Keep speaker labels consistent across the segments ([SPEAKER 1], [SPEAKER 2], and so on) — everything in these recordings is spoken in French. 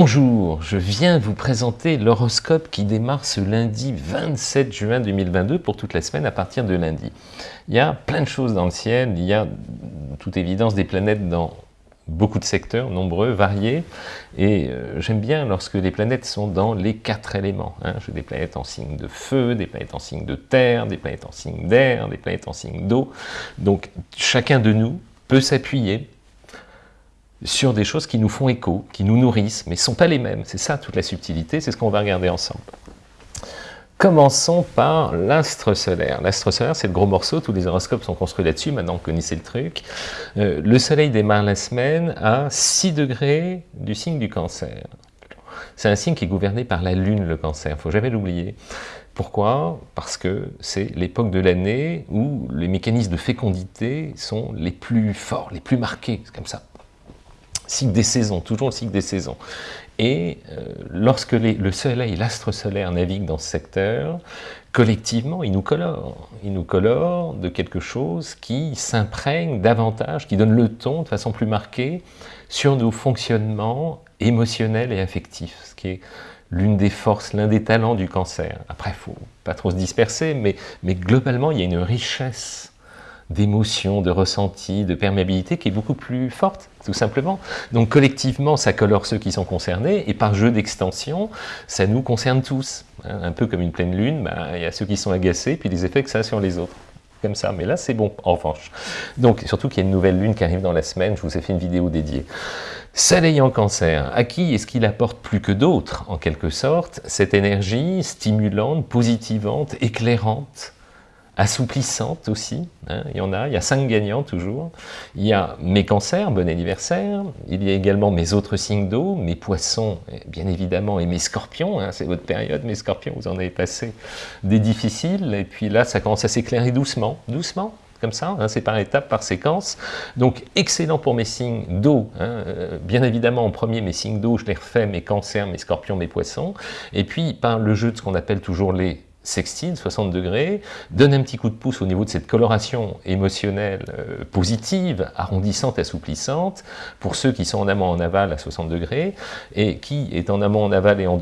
[SPEAKER 1] Bonjour, je viens vous présenter l'horoscope qui démarre ce lundi 27 juin 2022 pour toute la semaine à partir de lundi. Il y a plein de choses dans le ciel, il y a toute évidence des planètes dans beaucoup de secteurs, nombreux, variés, et euh, j'aime bien lorsque les planètes sont dans les quatre éléments. Hein. J'ai des planètes en signe de feu, des planètes en signe de terre, des planètes en signe d'air, des planètes en signe d'eau, donc chacun de nous peut s'appuyer sur des choses qui nous font écho, qui nous nourrissent, mais ne sont pas les mêmes. C'est ça toute la subtilité, c'est ce qu'on va regarder ensemble. Commençons par l'astre solaire. L'astre solaire, c'est le gros morceau, tous les horoscopes sont construits là-dessus, maintenant vous connaissez le truc. Euh, le soleil démarre la semaine à 6 degrés du signe du cancer. C'est un signe qui est gouverné par la lune, le cancer, il ne faut jamais l'oublier. Pourquoi? Parce que c'est l'époque de l'année où les mécanismes de fécondité sont les plus forts, les plus marqués, c'est comme ça cycle des saisons, toujours le cycle des saisons. Et euh, lorsque le soleil, l'astre solaire navigue dans ce secteur, collectivement, il nous colore. Il nous colore de quelque chose qui s'imprègne davantage, qui donne le ton de façon plus marquée sur nos fonctionnements émotionnels et affectifs, ce qui est l'une des forces, l'un des talents du cancer. Après, il ne faut pas trop se disperser, mais, mais globalement, il y a une richesse d'émotions, de ressentis, de perméabilité qui est beaucoup plus forte, tout simplement. Donc collectivement, ça colore ceux qui sont concernés, et par jeu d'extension, ça nous concerne tous. Un peu comme une pleine lune, bah, il y a ceux qui sont agacés, puis les effets que ça a sur les autres. Comme ça, mais là c'est bon, en revanche. Donc, surtout qu'il y a une nouvelle lune qui arrive dans la semaine, je vous ai fait une vidéo dédiée. Soleil en cancer, à qui est-ce qu'il apporte plus que d'autres, en quelque sorte, cette énergie stimulante, positivante, éclairante, assouplissante aussi, hein, il y en a, il y a cinq gagnants toujours. Il y a mes cancers, bon anniversaire, il y a également mes autres signes d'eau, mes poissons, bien évidemment, et mes scorpions, hein, c'est votre période, mes scorpions, vous en avez passé des difficiles, et puis là, ça commence à s'éclairer doucement, doucement, comme ça, hein, c'est par étapes, par séquence. Donc excellent pour mes signes d'eau, euh, bien évidemment en premier mes signes d'eau, je les refais, mes cancers, mes scorpions, mes poissons, et puis par le jeu de ce qu'on appelle toujours les sextile, 60 degrés, donne un petit coup de pouce au niveau de cette coloration émotionnelle euh, positive, arrondissante, assouplissante, pour ceux qui sont en amont en aval à 60 degrés, et qui est en amont en aval et en,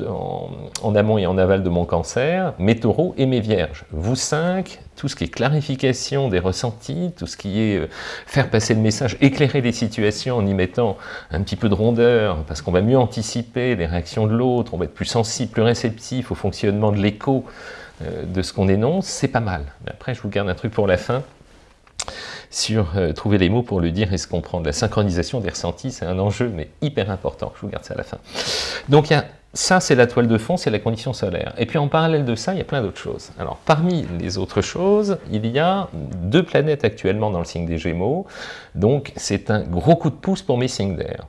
[SPEAKER 1] en, amont et en aval de mon cancer, mes taureaux et mes vierges. Vous cinq, tout ce qui est clarification des ressentis, tout ce qui est euh, faire passer le message, éclairer les situations en y mettant un petit peu de rondeur, parce qu'on va mieux anticiper les réactions de l'autre, on va être plus sensible, plus réceptif au fonctionnement de l'écho, de ce qu'on énonce, c'est pas mal. après, je vous garde un truc pour la fin, sur euh, trouver les mots pour le dire et se comprendre. La synchronisation des ressentis, c'est un enjeu, mais hyper important. Je vous garde ça à la fin. Donc, ça, c'est la toile de fond, c'est la condition solaire. Et puis, en parallèle de ça, il y a plein d'autres choses. Alors, parmi les autres choses, il y a deux planètes actuellement dans le signe des Gémeaux. Donc, c'est un gros coup de pouce pour mes signes d'air.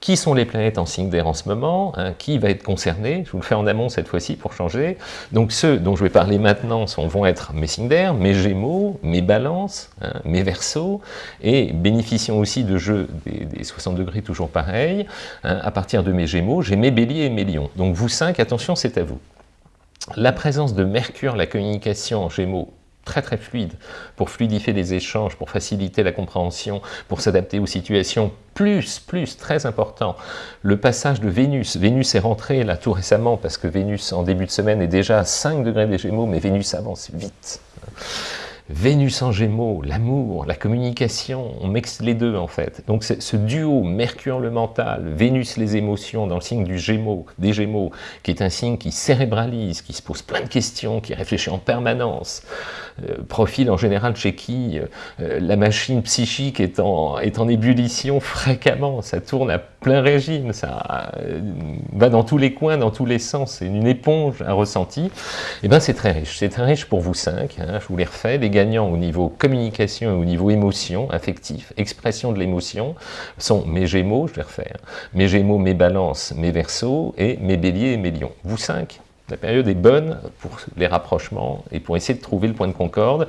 [SPEAKER 1] Qui sont les planètes en signe d'air en ce moment hein, Qui va être concerné? Je vous le fais en amont cette fois-ci pour changer. Donc ceux dont je vais parler maintenant sont, vont être mes signes d'air, mes gémeaux, mes balances, hein, mes versos, et bénéficiant aussi de jeux des, 60 degrés toujours pareil, hein, à partir de mes gémeaux, j'ai mes béliers et mes lions. Donc vous cinq, attention, c'est à vous. La présence de Mercure, la communication en gémeaux, très très fluide pour fluidifier les échanges, pour faciliter la compréhension, pour s'adapter aux situations. Plus, plus, très important, le passage de Vénus. Vénus est rentré là tout récemment parce que Vénus en début de semaine est déjà à 5 degrés des Gémeaux, mais Vénus avance vite. Vénus en Gémeaux, l'amour, la communication, on mixe les deux en fait. Donc ce duo Mercure le mental, Vénus les émotions dans le signe du Gémeaux, des Gémeaux, qui est un signe qui cérébralise, qui se pose plein de questions, qui réfléchit en permanence, euh, profil en général chez qui euh, la machine psychique est en, est en ébullition fréquemment, ça tourne à plein régime, ça euh, va dans tous les coins, dans tous les sens, c'est une éponge, un ressenti, et eh bien c'est très riche. C'est très riche pour vous cinq, hein, je vous les refais, les gagnants au niveau communication et au niveau émotion, affectif, expression de l'émotion, sont mes gémeaux, je vais refaire, mes gémeaux, mes balances, mes versos, et mes béliers et mes lions. Vous cinq, la période est bonne pour les rapprochements et pour essayer de trouver le point de concorde,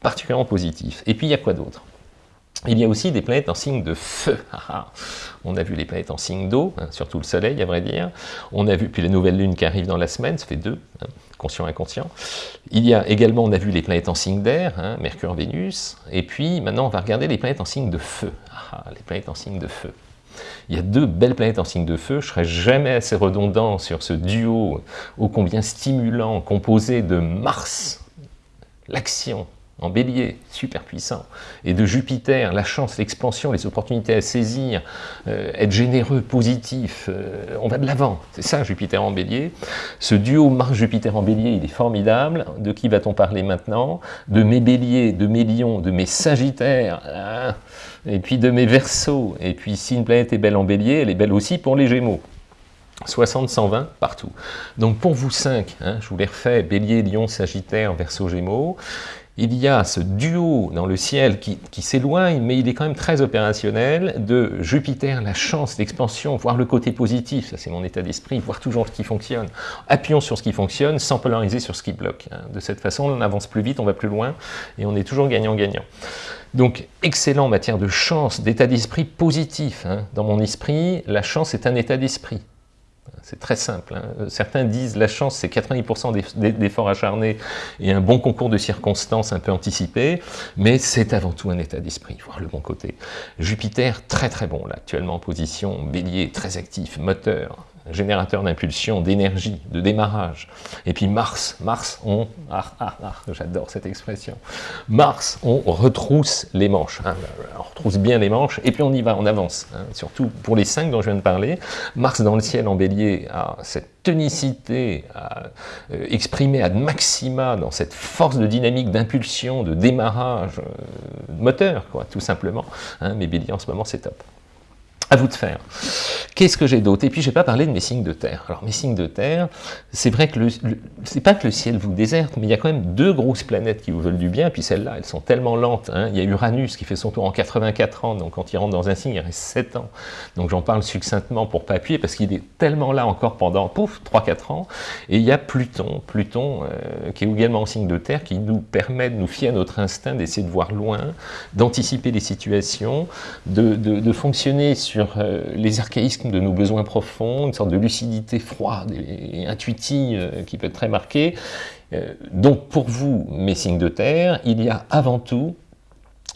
[SPEAKER 1] particulièrement positif. Et puis il y a quoi d'autre? Il y a aussi des planètes en signe de feu. Ah, ah. On a vu les planètes en signe d'eau, hein, surtout le soleil à vrai dire. On a vu, puis la nouvelle lune qui arrive dans la semaine, ça fait deux, hein, conscient, inconscient. Il y a également, on a vu les planètes en signe d'air, hein, Mercure, Vénus. Et puis maintenant, on va regarder les planètes en signe de feu. Ah, les planètes en signe de feu. Il y a deux belles planètes en signe de feu, je ne serai jamais assez redondant sur ce duo ô combien stimulant, composé de Mars, l'action, en bélier, super puissant, et de Jupiter, la chance, l'expansion, les opportunités à saisir, euh, être généreux, positif, euh, on va de l'avant, c'est ça Jupiter en bélier. Ce duo Mars-Jupiter en bélier, il est formidable, de qui va-t-on parler maintenant? De mes béliers, de mes lions, de mes sagittaires, hein, et puis de mes versos, et puis si une planète est belle en bélier, elle est belle aussi pour les gémeaux. 60, 120, partout. Donc pour vous cinq, hein, je vous les refais, Bélier, Lion, Sagittaire, Verseau, Gémeaux, il y a ce duo dans le ciel qui, s'éloigne, mais il est quand même très opérationnel, de Jupiter, la chance, l'expansion, voir le côté positif, ça c'est mon état d'esprit, voir toujours ce qui fonctionne. Appuyons sur ce qui fonctionne sans polariser sur ce qui bloque. Hein. De cette façon, on avance plus vite, on va plus loin, et on est toujours gagnant-gagnant. Donc, excellent en matière de chance, d'état d'esprit positif. Hein. Dans mon esprit, la chance est un état d'esprit. C'est très simple. Hein. Certains disent la chance, c'est 90% d'efforts acharnés et un bon concours de circonstances un peu anticipé, mais c'est avant tout un état d'esprit, voir le bon côté. Jupiter, très très bon, là, actuellement en position, bélier, très actif, moteur, générateur d'impulsion, d'énergie, de démarrage. Et puis Mars, Mars, on, ah, ah, ah, j'adore cette expression, Mars, on retrousse les manches, hein. on retrousse bien les manches, et puis on y va, on avance, hein. surtout pour les cinq dont je viens de parler, Mars dans le ciel en bélier a cette tonicité à euh, exprimer ad maxima dans cette force de dynamique, d'impulsion, de démarrage, euh, moteur, quoi, tout simplement. Hein, mais bélier en ce moment, c'est top. À vous de faire. Qu'est-ce que j'ai d'autre? Et puis, je n'ai pas parlé de mes signes de terre. Alors, mes signes de terre, c'est vrai que le, c'est pas que le ciel vous déserte, mais il y a quand même deux grosses planètes qui vous veulent du bien, puis celles-là, elles sont tellement lentes. Hein. Il y a Uranus qui fait son tour en 84 ans, donc quand il rentre dans un signe, il reste 7 ans. Donc, j'en parle succinctement pour pas appuyer, parce qu'il est tellement là encore pendant, pouf, 3-4 ans. Et il y a Pluton, Pluton euh, qui est également en signe de terre, qui nous permet de nous fier à notre instinct, d'essayer de voir loin, d'anticiper les situations, de fonctionner sur euh, les archaïsmes de nos besoins profonds, une sorte de lucidité froide et, intuitive euh, qui peut être très marquée. Euh, donc pour vous, mes signes de terre, il y a avant tout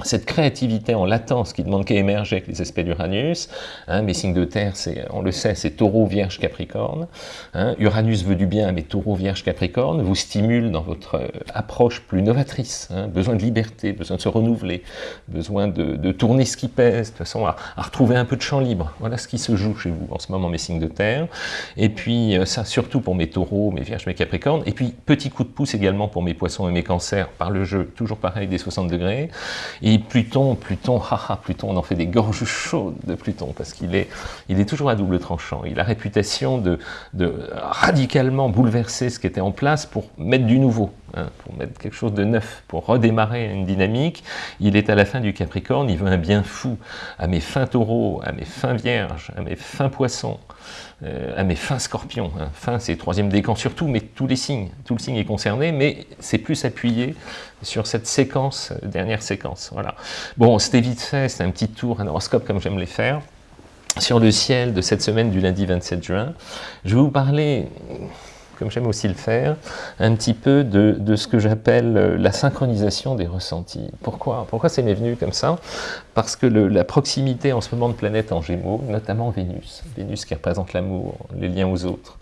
[SPEAKER 1] cette créativité en latence qui demande qu'à émerger avec les aspects d'Uranus, hein, mes signes de terre, on le sait, c'est taureau, vierge, capricorne, hein, Uranus veut du bien, mais taureau, vierge, capricorne, vous stimule dans votre euh, approche plus novatrice, hein, besoin de liberté, besoin de se renouveler, besoin de, tourner ce qui pèse, de façon à, retrouver un peu de champ libre, voilà ce qui se joue chez vous en ce moment, mes signes de terre, et puis euh, ça surtout pour mes taureaux, mes vierges, mes capricornes, et puis petit coup de pouce également pour mes poissons et mes cancers, par le jeu, toujours pareil, des 60 degrés, et Pluton, Pluton, haha, Pluton, on en fait des gorges chaudes de Pluton, parce qu'il est, il est toujours à double tranchant. Il a réputation de, de radicalement bouleverser ce qui était en place pour mettre du nouveau, hein, pour mettre quelque chose de neuf, pour redémarrer une dynamique. Il est à la fin du Capricorne, il veut un bien fou à mes fins taureaux, à mes fins vierges, à mes fins poissons, euh, à mes fins scorpions. Hein. Fin, c'est troisième décan surtout, mais tous les signes, tout le signe est concerné, mais c'est plus appuyé sur cette séquence, euh, dernière séquence. Voilà. Bon, c'était vite fait, c'est un petit tour, un horoscope comme j'aime les faire. Sur le ciel de cette semaine du lundi 27 juin, je vais vous parler comme j'aime aussi le faire, un petit peu de, ce que j'appelle euh, la synchronisation des ressentis. Pourquoi? Pourquoi c'est m'est venu comme ça? Parce que la proximité en ce moment de planètes en Gémeaux, notamment Vénus, Vénus qui représente l'amour, les liens aux autres,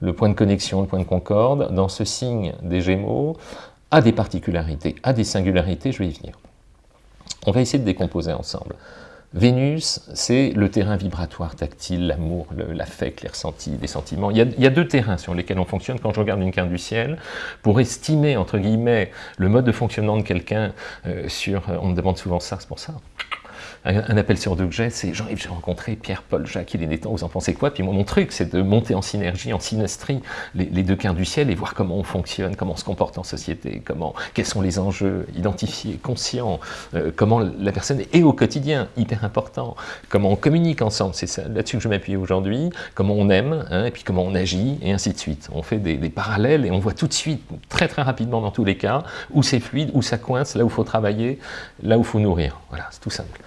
[SPEAKER 1] le point de connexion, le point de concorde, dans ce signe des Gémeaux, a des particularités, a des singularités, je vais y venir. On va essayer de décomposer ensemble. Vénus, c'est le terrain vibratoire, tactile, l'amour, l'affect, les ressentis, les sentiments. Il y, a, deux terrains sur lesquels on fonctionne quand je regarde une carte du ciel. Pour estimer, entre guillemets, le mode de fonctionnement de quelqu'un euh, sur... On me demande souvent ça, c'est pour ça un, appel sur deux que j'ai, c'est Jean-Yves, j'ai rencontré Pierre, Paul, Jacques, il est des temps, vous en pensez quoi? Puis moi, mon truc, c'est de monter en synergie, en synastrie, les, deux quins du ciel et voir comment on fonctionne, comment on se comporte en société, comment, quels sont les enjeux, identifiés, conscients, euh, comment la personne est au quotidien, hyper important, comment on communique ensemble, c'est là-dessus que je m'appuie aujourd'hui, comment on aime, hein, et puis comment on agit, et ainsi de suite. On fait des, des parallèles et on voit tout de suite, très très rapidement dans tous les cas, où c'est fluide, où ça coince, là où il faut travailler, là où il faut nourrir. Voilà, c'est tout simple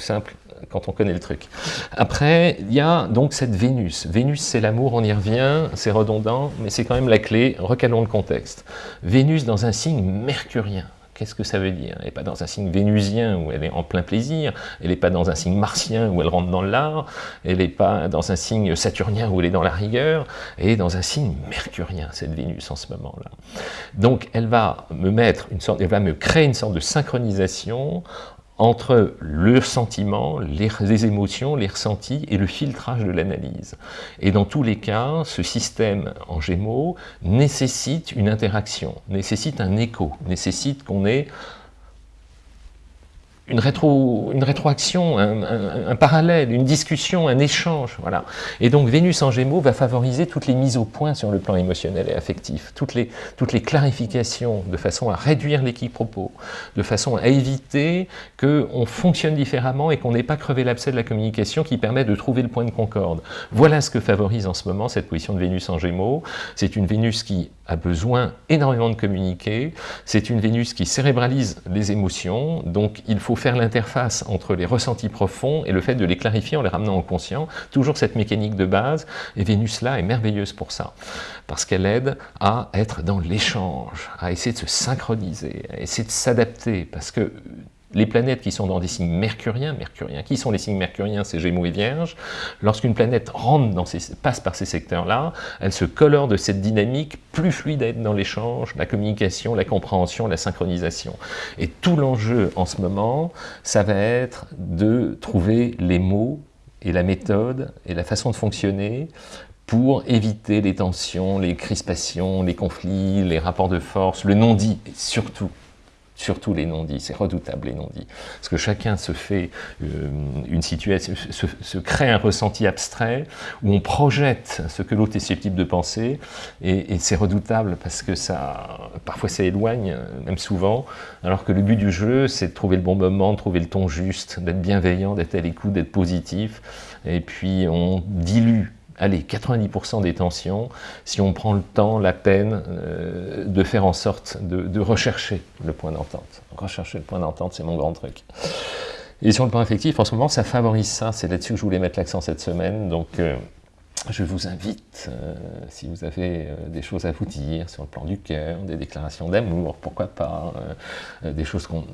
[SPEAKER 1] simple quand on connaît le truc. Après, il y a donc cette Vénus. Vénus, c'est l'amour, on y revient, c'est redondant, mais c'est quand même la clé, recalons le contexte. Vénus dans un signe mercurien. Qu'est-ce que ça veut dire? Elle n'est pas dans un signe vénusien où elle est en plein plaisir, elle n'est pas dans un signe martien où elle rentre dans l'art, elle n'est pas dans un signe saturnien où elle est dans la rigueur, elle est dans un signe mercurien, cette Vénus en ce moment-là. Donc elle va me mettre une sorte, elle va me créer une sorte de synchronisation entre le sentiment, les, émotions, les ressentis et le filtrage de l'analyse. Et dans tous les cas, ce système en Gémeaux nécessite une interaction, nécessite un écho, nécessite qu'on ait une, rétro, une rétroaction, un, parallèle, une discussion, un échange. Voilà. Et donc Vénus en Gémeaux va favoriser toutes les mises au point sur le plan émotionnel et affectif, toutes les, toutes les clarifications de façon à réduire l'équipe-propos, de façon à éviter qu'on fonctionne différemment et qu'on n'ait pas crevé l'abcès de la communication qui permet de trouver le point de concorde. Voilà ce que favorise en ce moment cette position de Vénus en Gémeaux. C'est une Vénus qui a besoin énormément de communiquer, c'est une Vénus qui cérébralise les émotions, donc il faut faire l'interface entre les ressentis profonds et le fait de les clarifier en les ramenant au conscient, toujours cette mécanique de base, et Vénus là est merveilleuse pour ça, parce qu'elle aide à être dans l'échange, à essayer de se synchroniser, à essayer de s'adapter, parce que les planètes qui sont dans des signes mercuriens, mercuriens, qui sont les signes mercuriens C'est Gémeaux et Vierge. Lorsqu'une planète rentre dans ces, passe par ces secteurs-là, elle se colore de cette dynamique plus fluide dans l'échange, la communication, la compréhension, la synchronisation. Et tout l'enjeu en ce moment, ça va être de trouver les mots et la méthode et la façon de fonctionner pour éviter les tensions, les crispations, les conflits, les rapports de force, le non-dit, surtout surtout les non-dits, c'est redoutable les non-dits, parce que chacun se fait euh, une situation, se, crée un ressenti abstrait, où on projette ce que l'autre est susceptible de penser, et, c'est redoutable parce que ça, parfois ça éloigne, même souvent, alors que le but du jeu, c'est de trouver le bon moment, de trouver le ton juste, d'être bienveillant, d'être à l'écoute, d'être positif, et puis on dilue allez, 90% des tensions, si on prend le temps, la peine euh, de faire en sorte de, rechercher le point d'entente. Rechercher le point d'entente, c'est mon grand truc. Et sur le plan affectif, en ce moment, ça favorise ça. C'est là-dessus que je voulais mettre l'accent cette semaine. Donc, euh, je vous invite, euh, si vous avez euh, des choses à vous dire sur le plan du cœur, des déclarations d'amour, pourquoi pas, euh, des choses qu'on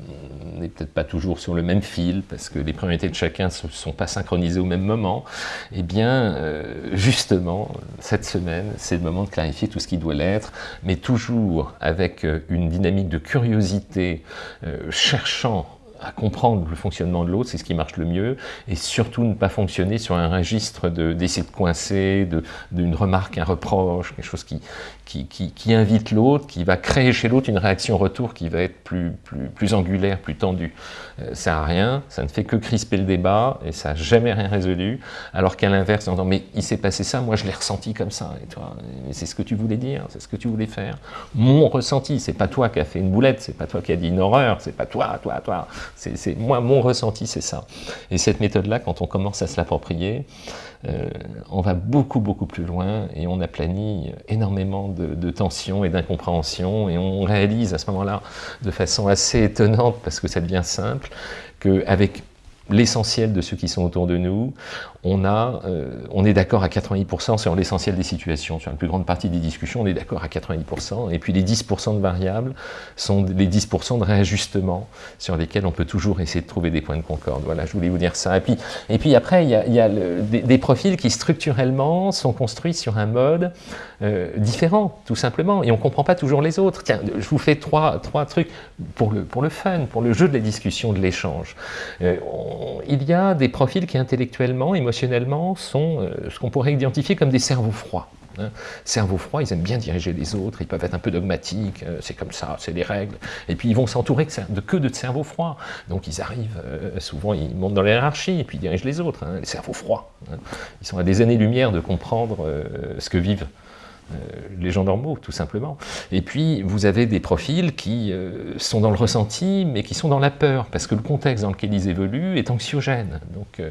[SPEAKER 1] n'est peut-être pas toujours sur le même fil, parce que les priorités de chacun ne sont pas synchronisées au même moment, eh bien, justement, cette semaine, c'est le moment de clarifier tout ce qui doit l'être, mais toujours avec une dynamique de curiosité, cherchant à comprendre le fonctionnement de l'autre, c'est ce qui marche le mieux, et surtout ne pas fonctionner sur un registre d'essai de, de, coincer, d'une remarque, un reproche, quelque chose qui, qui, invite l'autre, qui va créer chez l'autre une réaction retour qui va être plus, plus, plus angulaire, plus tendue. Euh, ça n'a rien, ça ne fait que crisper le débat, et ça n'a jamais rien résolu, alors qu'à l'inverse, on dit « mais il s'est passé ça, moi je l'ai ressenti comme ça, et toi, c'est ce que tu voulais dire, c'est ce que tu voulais faire. Mon ressenti, c'est pas toi qui as fait une boulette, c'est pas toi qui as dit une horreur, c'est pas toi, toi, toi, moi, mon ressenti, c'est ça. Et cette méthode-là, quand on commence à se l'approprier, euh, on va beaucoup, beaucoup plus loin et on aplanit énormément de, de tensions et d'incompréhensions et on réalise à ce moment-là, de façon assez étonnante, parce que ça devient simple, qu'avec l'essentiel de ceux qui sont autour de nous, on, a, euh, on est d'accord à 90% sur l'essentiel des situations. Sur la plus grande partie des discussions, on est d'accord à 90%. Et puis les 10% de variables sont les 10% de réajustement sur lesquels on peut toujours essayer de trouver des points de concorde. Voilà, je voulais vous dire ça. Et puis, et puis après, il y a, y a des, profils qui structurellement sont construits sur un mode euh, différent, tout simplement. Et on ne comprend pas toujours les autres. Tiens, je vous fais trois, trois trucs pour le, pour le fun, pour le jeu de la discussion, de l'échange. Euh, il y a des profils qui intellectuellement, émotionnellement, sont euh, ce qu'on pourrait identifier comme des cerveaux froids. Hein. Cerveaux froids, ils aiment bien diriger les autres, ils peuvent être un peu dogmatiques, euh, c'est comme ça, c'est des règles. Et puis ils vont s'entourer de que de cerveaux froids. Donc ils arrivent, euh, souvent ils montent dans la hiérarchie et puis ils dirigent les autres, hein, les cerveaux froids. Hein. Ils sont à des années-lumière de comprendre ce que vivent les gens normaux, tout simplement. Et puis, vous avez des profils qui euh, sont dans le ressenti, mais qui sont dans la peur, parce que le contexte dans lequel ils évoluent est anxiogène. Donc, euh,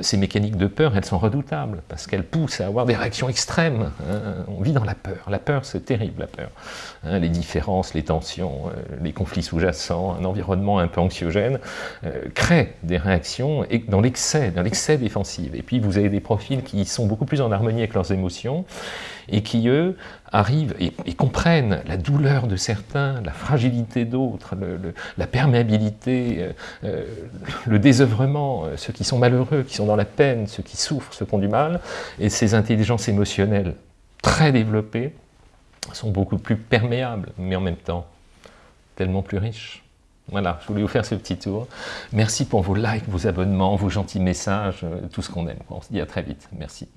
[SPEAKER 1] ces mécaniques de peur, elles sont redoutables, parce qu'elles poussent à avoir des réactions extrêmes. Hein. On vit dans la peur. La peur, c'est terrible, la peur. Hein. les différences, les tensions, les conflits sous-jacents, un environnement un peu anxiogène, créent des réactions dans l'excès, dans l'excès défensif. Et puis, vous avez des profils qui sont beaucoup plus en harmonie avec leurs émotions, et qui, eux, arrivent et, comprennent la douleur de certains, la fragilité d'autres, la perméabilité, euh, euh, le désœuvrement, euh, ceux qui sont malheureux, qui sont dans la peine, ceux qui souffrent, ceux qui ont du mal, et ces intelligences émotionnelles très développées sont beaucoup plus perméables, mais en même temps tellement plus riches. Voilà, je voulais vous faire ce petit tour. Merci pour vos likes, vos abonnements, vos gentils messages, tout ce qu'on aime. On se dit à très vite. Merci.